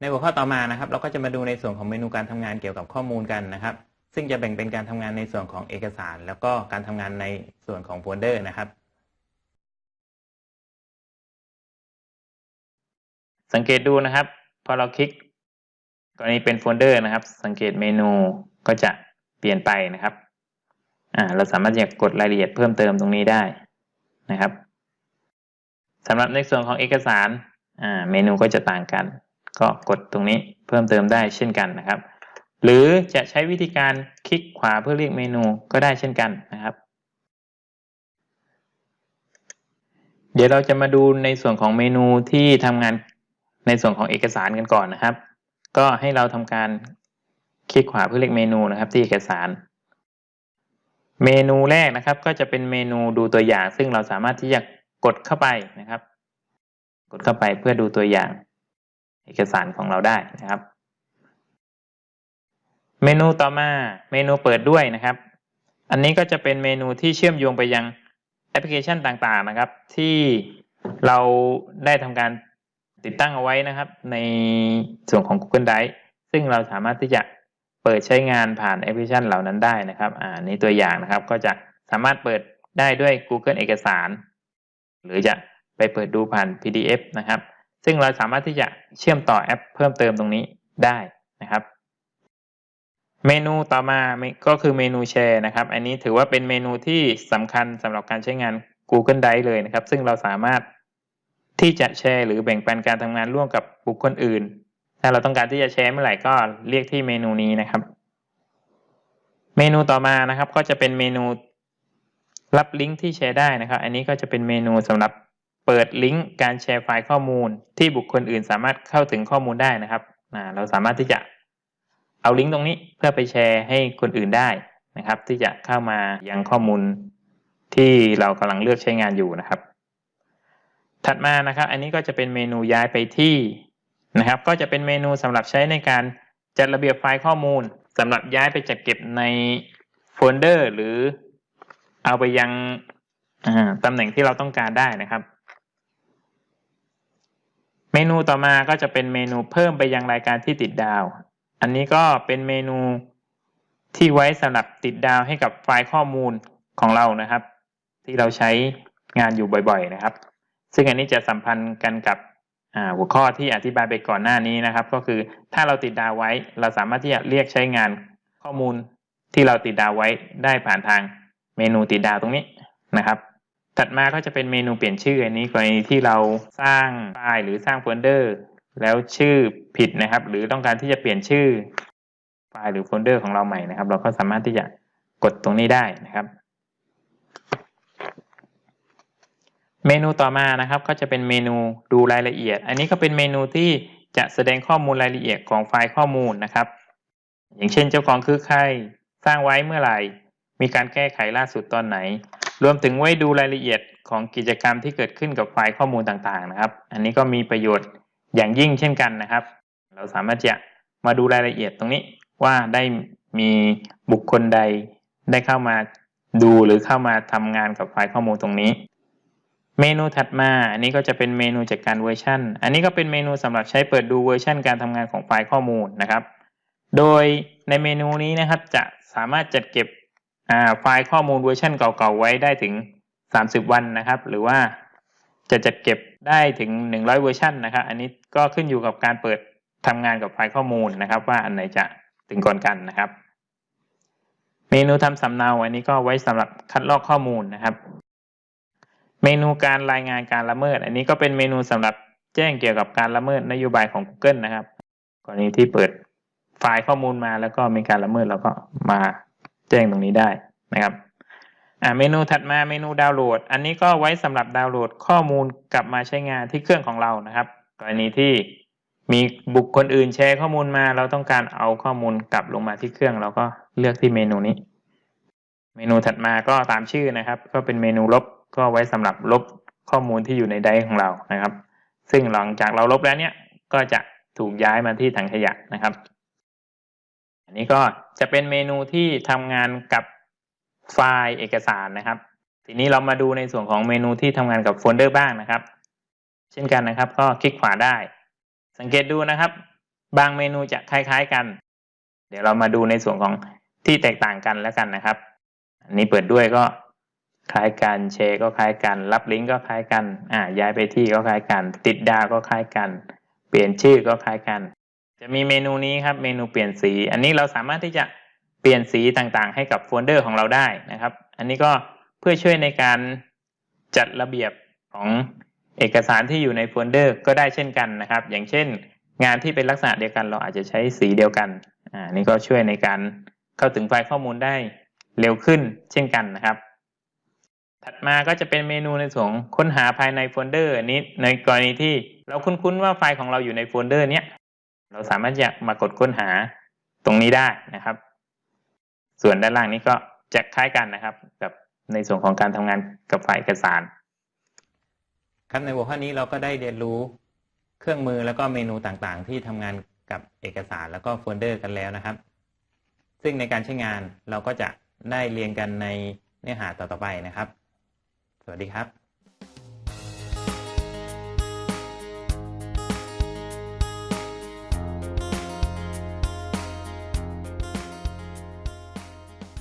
ในหัวข้อต่อมานะครับเราก็จะมาดูในส่วนของเมนูการทำงานเกี่ยวกับข้อมูลกันนะครับ ซึ่งจะแบ่งเป็นการทำงานในส่วนของเอกสาร แล้วก็การทำงานในส่วนของโฟลเดอร์นะครับ สังเกตดูนะครับ พอเราคลิกกรณีเป็นโฟลเดอร์นะครับ สังเกตเมนูก็จะเปลี่ยนไปนะครับอ่าเราสามารถจะกดรายละเอียดเพิ่มเติมตรงนี้ได้นะครับสำหรับในส่วนของเอกสารอ่าเมนูก็จะต่างกัน ก็กดตรงนี้เพิ่มเติมได้เช่นกันนะครับ หรือจะใช้วิธีการคลิกขวาเพื่อเรียกเมนูก็ได้เช่นกันนะครับ เดี๋ยวเราจะมาดูในส่วนของเมนูที่ทำงานในส่วนของเอกสารกันก่อนนะครับ ก็ให้เราทำการคลิกขวาเพื่อเลือกเมนูนะครับ ที่เอกสาร เมนูแรกนะครับ ก็จะเป็นเมนูดูตัวอย่าง ซึ่งเราสามารถที่จะกดเข้าไปนะครับ กดเข้าไปเพื่อดูตัวอย่าง เอกสารของเราได้นะครับ เมนูต่อมาเมนูเปิดด้วยนะครับ อันนี้ก็จะเป็นเมนูที่เชื่อมโยงไปยังแอปพลิเคชันต่างๆนะครับ ที่เราได้ทำการติดตั้งเอาไว้นะครับ ในส่วนของ Google Drive ซึ่งเราสามารถที่จะเปิดใช้งานผ่านแอปพลิเคชันเหล่านั้นได้นะครับ อ่านี้ตัวอย่างนะครับ ก็จะสามารถเปิดได้ด้วย Google เอกสาร หรือจะไปเปิดดูผ่าน PDF นะครับ ซึ่งเราสามารถที่จะเชื่อมต่อแอปเพิ่มเติมตรงนี้ได้นะครับ เมนูต่อมาก็คือเมนูแชร์นะครับ อันนี้ถือว่าเป็นเมนูที่สำคัญสำหรับการใช้งาน Google Drive เลยนะครับ ซึ่งเราสามารถที่จะแชร์หรือแบ่งปันการทำงานร่วมกับบุคคลอื่น ถ้าเราต้องการที่จะแชร์เมื่อไหร่ก็เรียกที่เมนูนี้นะครับ เมนูต่อมานะครับ ก็จะเป็นเมนูรับลิงก์ที่แชร์ได้นะครับ อันนี้ก็จะเป็นเมนูสำหรับ เปิดลิงก์การแชร์ไฟล์ข้อมูล ที่บุคคลอื่นสามารถเข้าถึงข้อมูลได้นะครับเราสามารถที่จะเอาลิงก์ตรงนี้เพื่อไปแชร์ให้คนอื่นได้นะครับ ที่จะเข้ามายังข้อมูลที่เรากำลังเลือกใช้งานอยู่นะครับ ถัดมานะครับ อันนี้ก็จะเป็นเมนูย้ายไปที่นะครับ ก็จะเป็นเมนูสำหรับใช้ในการจัดระเบียบไฟล์ข้อมูลสำหรับย้ายไปจัดเก็บในโฟลเดอร์ หรือเอาไปยังตำแหน่งที่เราต้องการได้นะครับ มนูต่อมาก็จะเป็นเมนูเพิ่มไปยังรายการที่ติดดาว อันนี้ก็เป็นเมนูที่ไว้สำหรับติดดาวให้กับไฟล์ข้อมูลของเรานะครับ ที่เราใช้งานอยู่บ่อยๆนะครับ ซึ่งอันนี้จะสัมพันธ์กันกับหัวข้อที่อธิบายไปก่อนหน้านี้นะครับ ก็คือถ้าเราติดดาวไว้ เราสามารถที่จะเรียกใช้งานข้อมูลที่เราติดดาวไว้ได้ผ่านทางเมนูติดดาวตรงนี้นะครับ ถัดมาก็จะเป็นเมนูเปลี่ยนชื่ออันนี้กรณีที่เราสร้างไฟล์หรือสร้างโฟลเดอร์ แล้วชื่อผิดนะครับ หรือต้องการที่จะเปลี่ยนชื่อไฟล์หรือโฟลเดอร์ของเราใหม่นะครับ เราก็สามารถที่จะกดตรงนี้ได้นะครับ เมนูต่อมานะครับก็จะเป็นเมนูดูรายละเอียด อันนี้ก็เป็นเมนูที่จะแสดงข้อมูลรายละเอียดของไฟล์ข้อมูลนะครับ อย่างเช่นเจ้าของคือใครสร้างไว้เมื่อไหร่ มีการแก้ไขล่าสุดตอนไหน รวมถึงไว้ดูรายละเอียดของกิจกรรมที่เกิดขึ้นกับไฟล์ข้อมูลต่างๆนะครับ อันนี้ก็มีประโยชน์อย่างยิ่งเช่นกันนะครับ เราสามารถจะมาดูรายละเอียดตรงนี้ว่าได้มีบุคคลใดได้เข้ามาดูหรือเข้ามาทำงานกับไฟล์ข้อมูลตรงนี้ เมนูถัดมาอันนี้ก็จะเป็นเมนูจัดการเวอร์ชันอันนี้ก็เป็นเมนูสำหรับใช้เปิดดูเวอร์ชันการทำงานของไฟล์ข้อมูลนะครับ โดยในเมนูนี้นะครับจะสามารถจัดเก็บ ไฟล์ข้อมูลเวอร์ชันเก่าๆไว้ได้ถึง 30 วันนะครับ หรือว่าจะจัดเก็บได้ถึง 100 เวอร์ชันนะครับ อันนี้ก็ขึ้นอยู่กับการเปิดทำงานกับไฟล์ข้อมูลนะครับ ว่าอันไหนจะถึงก่อนกันนะครับ เมนูทำสำเนาอันนี้ก็ไว้สำหรับคัดลอกข้อมูลนะครับ เมนูการรายงานการละเมิด อันนี้ก็เป็นเมนูสำหรับแจ้งเกี่ยวกับการละเมิดนโยบายของ Google นะครับ กรณีที่เปิดไฟล์ข้อมูลมาแล้วก็มีการละเมิดเราก็มา แจ้งตรงนี้ได้นะครับอ่าเมนูถัดมาเมนูดาวน์โหลด อันนี้ก็ไว้สำหรับดาวน์โหลดข้อมูลกลับมาใช้งานที่เครื่องของเรานะครับกรณีที่มีบุคคลอื่นแชร์ข้อมูลมา เราต้องการเอาข้อมูลกลับลงมาที่เครื่อง เราก็เลือกที่เมนูนี้ เมนูถัดมาก็ตามชื่อนะครับ ก็เป็นเมนูลบก็ไว้สำหรับลบข้อมูลที่อยู่ในไดร์ของเรานะครับ ซึ่งหลังจากเราลบแล้วเนี่ยก็จะถูกย้ายมาที่ถังขยะนะครับ อันนี้ก็จะเป็นเมนูที่ทำงานกับไฟล์เอกสารนะครับ ทีนี้เรามาดูในส่วนของเมนูที่ทำงานกับโฟลเดอร์บ้างนะครับ เช่นกันนะครับ ก็คลิกขวาได้ สังเกตดูนะครับ บางเมนูจะคล้าย ๆกัน เดี๋ยวเรามาดูในส่วนของที่แตกต่างกันแล้วกันนะครับ อันนี้เปิดด้วยก็คล้ายกันแชร์ก็คล้ายกัน รับลิงก์ก็คล้ายกัน อ่าย้ายไปที่ก็คล้ายกัน ติดดาวก็คล้ายกัน เปลี่ยนชื่อก็คล้ายกัน จะมีเมนูนี้ครับเมนูเปลี่ยนสี อันนี้เราสามารถที่จะเปลี่ยนสีต่างๆ ให้กับโฟลเดอร์ของเราได้นะครับ อันนี้ก็เพื่อช่วยในการจัดระเบียบของเอกสารที่อยู่ในโฟลเดอร์ก็ได้เช่นกันนะครับ อย่างเช่น งานที่เป็นลักษณะเดียวกันเราอาจจะใช้สีเดียวกันอ่านี่ก็ช่วยในการเข้าถึงไฟล์ข้อมูลได้เร็วขึ้นเช่นกันนะครับ ถัดมาก็จะเป็นเมนูในส่วนค้นหาภายในโฟลเดอร์นี้ในกรณีที่เราคุ้นๆว่าไฟล์ของเราอยู่ในโฟลเดอร์เนี้ย เราสามารถจะมากดค้นหาตรงนี้ได้นะครับ ส่วนด้านล่างนี้ก็จะคล้ายกันนะครับ กับในส่วนของการทำงานกับไฟล์เอกสาร ครับในหัวข้อนี้เราก็ได้เรียนรู้เครื่องมือแล้วก็เมนูต่างๆ ที่ทำงานกับเอกสารแล้วก็โฟลเดอร์กันแล้วนะครับ ซึ่งในการใช้งานเราก็จะได้เรียนกันในเนื้อหาต่อๆไปนะครับ สวัสดีครับ